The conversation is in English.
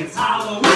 it's Halloween.